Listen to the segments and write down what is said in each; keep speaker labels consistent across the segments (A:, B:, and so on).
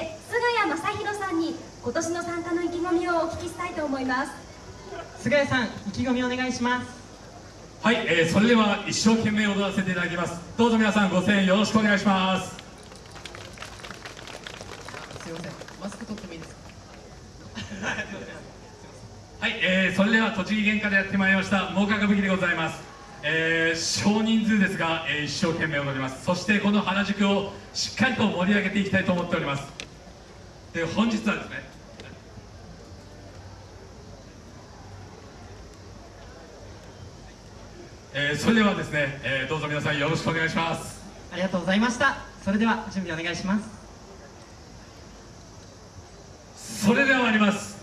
A: して菅谷正弘さんに今年の参加の意気込みをお聞きしたいと思います。
B: 菅谷さん意気込みお願いします。
C: はい、えー、それでは一生懸命踊らせていただきます。どうぞ皆さんご声援よろしくお願いします。
B: すいません。マスク取ってもいいですか？
C: はい、えー、それでは栃木県からやってまいりました真岡歌舞伎でございます。えー、少人数ですが、えー、一生懸命踊ります。そしてこの原宿をしっかりと盛り上げていきたいと思っておりますで本日はですねえー、それではですね、えー、どうぞ皆さんよろしくお願いします。
B: ありがとうございました。それでは準備お願いします。
C: それでは参ります。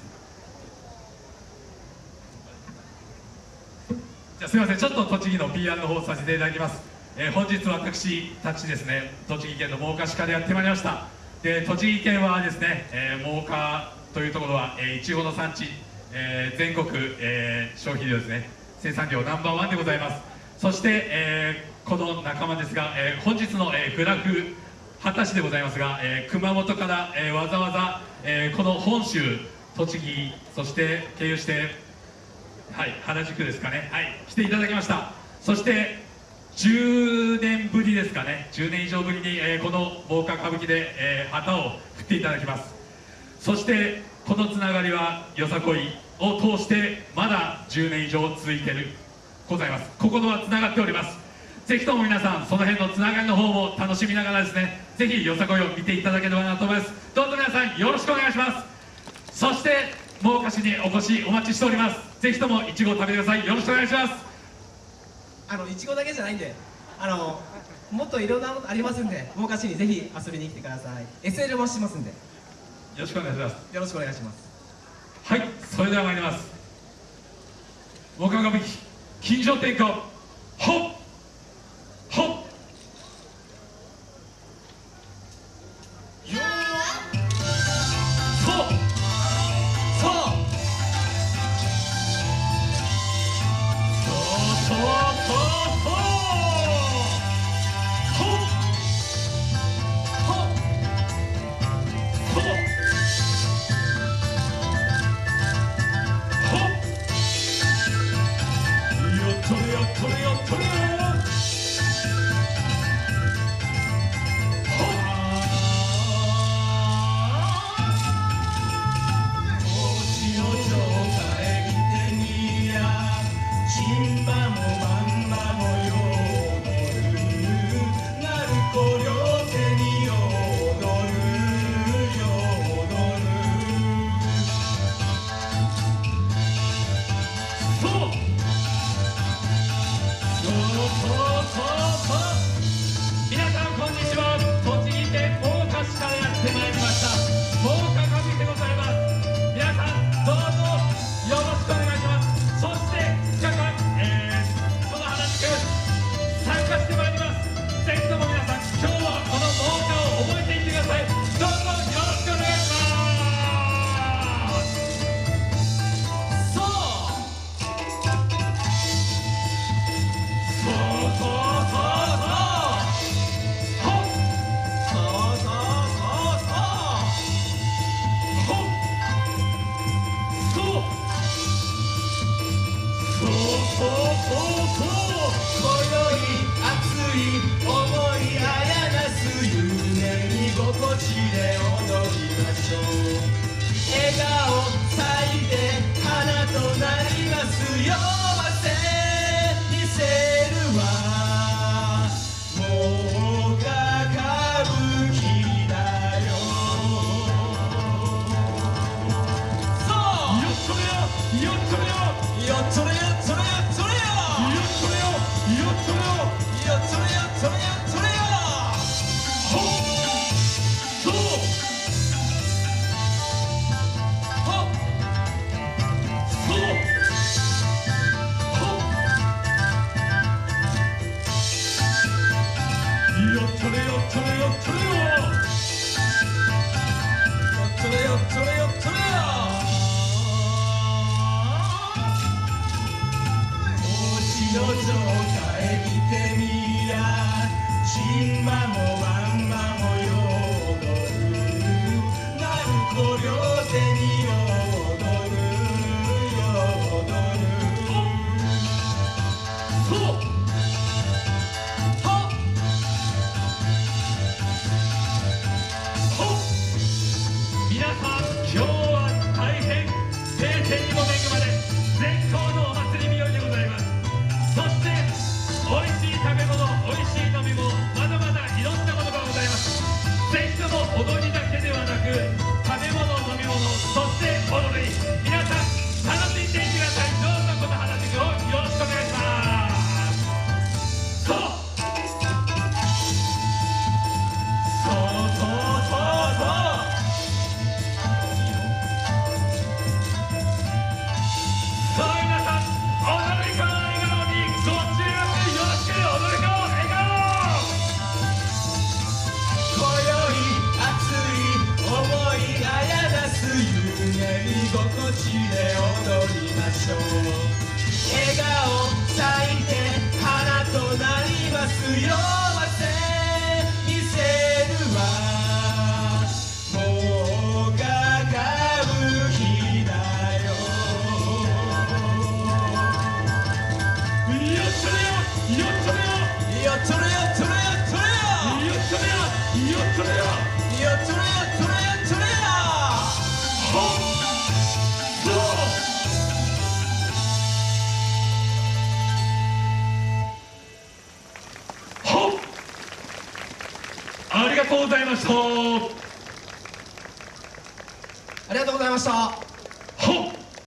C: じゃすみませんちょっと栃木の PR の方させていただきます、えー、本日私たちですね栃木県の真岡市からやってまいりましたで栃木県はですね、えー、真岡というところは、えー、いちごの産地、えー、全国、えー、消費量ですね。生産量ナンバーワンでございます。そして、えー、この仲間ですが、えー、本日の、えー、グラフ畑市でございますが、えー、熊本から、えー、わざわざ、えー、この本州栃木そして経由してはい原宿ですかね。はい来ていただきました。そして10年ぶりですかね。10年以上ぶりに、えー、この防火歌舞伎で、えー、旗を振っていただきます。そしてこのつながりはよさこいを通してまだ10年以上続いているございます。心はつながっております。ぜひとも皆さんその辺のつながりの方も楽しみながらですねぜひよさこいを見ていただければなと思います。どうぞ皆さんよろしくお願いします。そして真岡市にお越しお待ちしております。ぜひともいちごを食べてください。よろしくお願いします。
B: あのいちごだけじゃないんであのもっといろんなことありますんで真岡市にぜひ遊びに来てください。SL もしますんで。よ
C: ろしくお願いします。
B: よろしくお願いします。
C: はいそれでは参ります。岡歌舞伎金城天下ほっ Hey よっとれよっとれよっとれ笑顔
D: 咲いて花となりますよ
C: とうございました。
B: ありがとうございました。